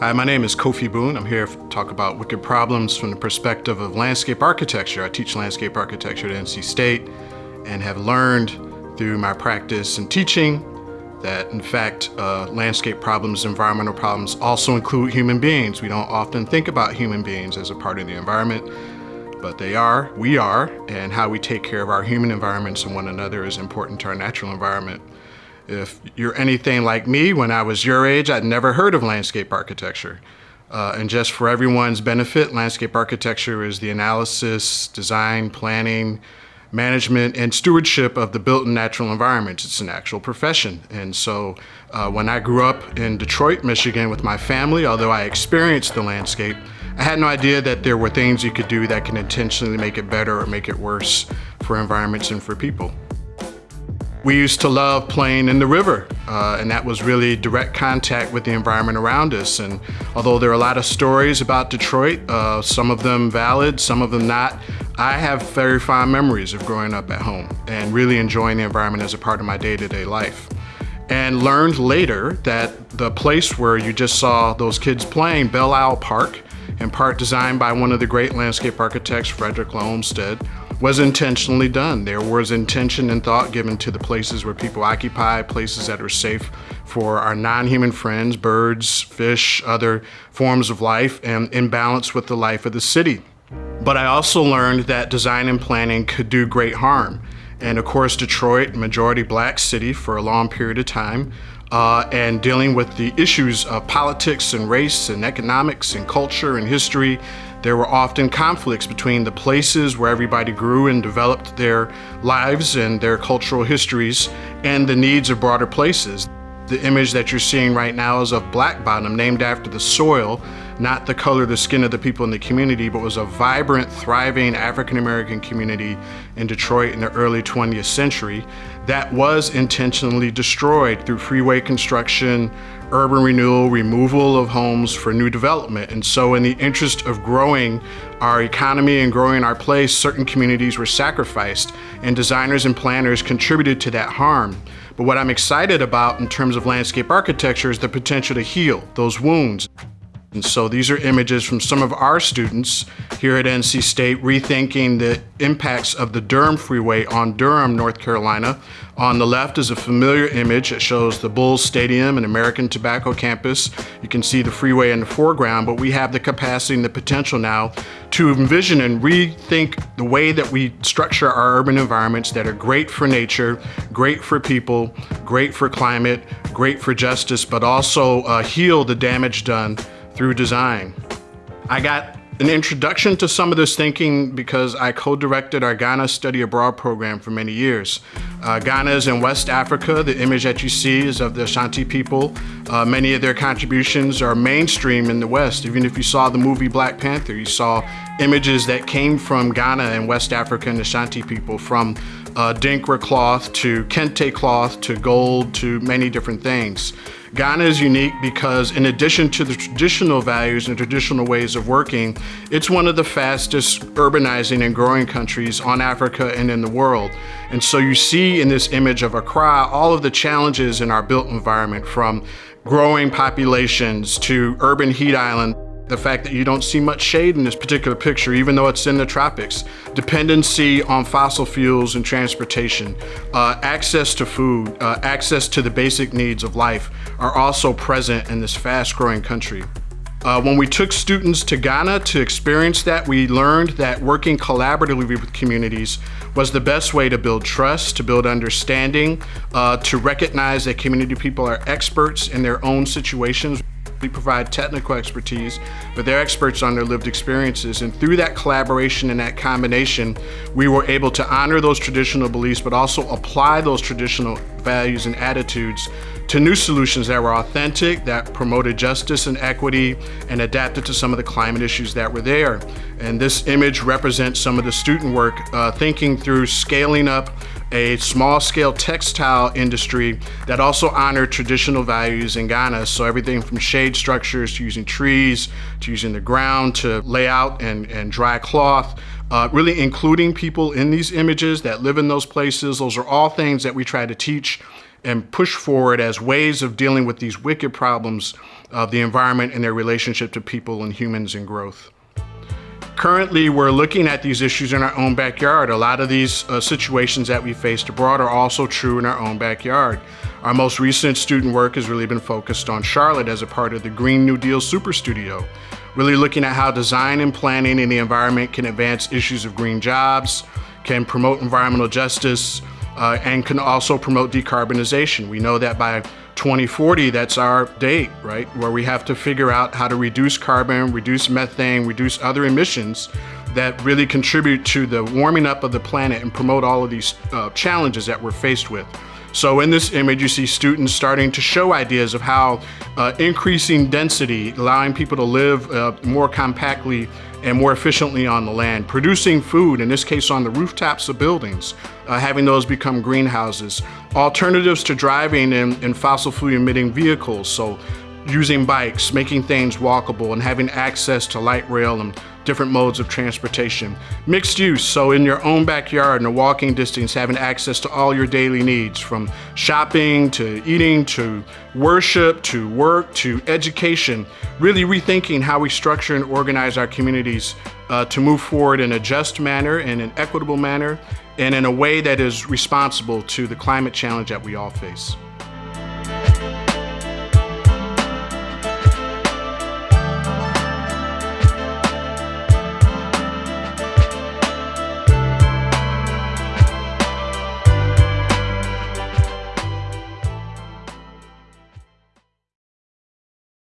Hi, my name is Kofi Boone. I'm here to talk about wicked problems from the perspective of landscape architecture. I teach landscape architecture at NC State and have learned through my practice and teaching that in fact uh, landscape problems, environmental problems also include human beings. We don't often think about human beings as a part of the environment, but they are, we are, and how we take care of our human environments and one another is important to our natural environment. If you're anything like me, when I was your age, I'd never heard of landscape architecture. Uh, and just for everyone's benefit, landscape architecture is the analysis, design, planning, management, and stewardship of the built and natural environments. It's an actual profession. And so uh, when I grew up in Detroit, Michigan with my family, although I experienced the landscape, I had no idea that there were things you could do that can intentionally make it better or make it worse for environments and for people. We used to love playing in the river, uh, and that was really direct contact with the environment around us. And although there are a lot of stories about Detroit, uh, some of them valid, some of them not, I have very fond memories of growing up at home and really enjoying the environment as a part of my day-to-day -day life. And learned later that the place where you just saw those kids playing, Belle Isle Park, in part designed by one of the great landscape architects, Frederick Olmsted, was intentionally done. There was intention and thought given to the places where people occupy, places that are safe for our non-human friends, birds, fish, other forms of life, and in balance with the life of the city. But I also learned that design and planning could do great harm. And of course, Detroit, majority black city for a long period of time, uh, and dealing with the issues of politics and race and economics and culture and history there were often conflicts between the places where everybody grew and developed their lives and their cultural histories and the needs of broader places. The image that you're seeing right now is of Black Bottom, named after the soil, not the color of the skin of the people in the community, but was a vibrant, thriving African-American community in Detroit in the early 20th century that was intentionally destroyed through freeway construction, urban renewal, removal of homes for new development. And so in the interest of growing our economy and growing our place, certain communities were sacrificed and designers and planners contributed to that harm. But what I'm excited about in terms of landscape architecture is the potential to heal those wounds. And so these are images from some of our students here at NC State rethinking the impacts of the Durham Freeway on Durham, North Carolina. On the left is a familiar image that shows the Bulls Stadium and American Tobacco campus. You can see the freeway in the foreground, but we have the capacity and the potential now to envision and rethink the way that we structure our urban environments that are great for nature, great for people, great for climate, great for justice, but also uh, heal the damage done through design. I got an introduction to some of this thinking because I co-directed our Ghana Study Abroad program for many years. Uh, Ghana is in West Africa. The image that you see is of the Ashanti people. Uh, many of their contributions are mainstream in the West. Even if you saw the movie Black Panther, you saw images that came from Ghana and West Africa and Ashanti people, from uh, Adinkra cloth to Kente cloth to gold to many different things. Ghana is unique because in addition to the traditional values and traditional ways of working, it's one of the fastest urbanizing and growing countries on Africa and in the world. And so you see in this image of Accra all of the challenges in our built environment from growing populations to urban heat island the fact that you don't see much shade in this particular picture, even though it's in the tropics, dependency on fossil fuels and transportation, uh, access to food, uh, access to the basic needs of life are also present in this fast growing country. Uh, when we took students to Ghana to experience that, we learned that working collaboratively with communities was the best way to build trust, to build understanding, uh, to recognize that community people are experts in their own situations. We provide technical expertise, but they're experts on their lived experiences. And through that collaboration and that combination, we were able to honor those traditional beliefs, but also apply those traditional values and attitudes to new solutions that were authentic, that promoted justice and equity, and adapted to some of the climate issues that were there. And this image represents some of the student work, uh, thinking through scaling up a small scale textile industry that also honored traditional values in Ghana. So everything from shade structures to using trees to using the ground to lay out and, and dry cloth. Uh, really including people in these images that live in those places. Those are all things that we try to teach and push forward as ways of dealing with these wicked problems of the environment and their relationship to people and humans and growth. Currently, we're looking at these issues in our own backyard. A lot of these uh, situations that we faced abroad are also true in our own backyard. Our most recent student work has really been focused on Charlotte as a part of the Green New Deal Super Studio, really looking at how design and planning in the environment can advance issues of green jobs, can promote environmental justice, uh, and can also promote decarbonization. We know that by 2040, that's our date, right? Where we have to figure out how to reduce carbon, reduce methane, reduce other emissions that really contribute to the warming up of the planet and promote all of these uh, challenges that we're faced with. So in this image, you see students starting to show ideas of how uh, increasing density, allowing people to live uh, more compactly and more efficiently on the land, producing food, in this case on the rooftops of buildings, uh, having those become greenhouses, alternatives to driving in, in fossil fuel emitting vehicles, so using bikes, making things walkable, and having access to light rail and different modes of transportation. Mixed use, so in your own backyard in a walking distance, having access to all your daily needs from shopping to eating to worship to work to education, really rethinking how we structure and organize our communities uh, to move forward in a just manner, in an equitable manner, and in a way that is responsible to the climate challenge that we all face.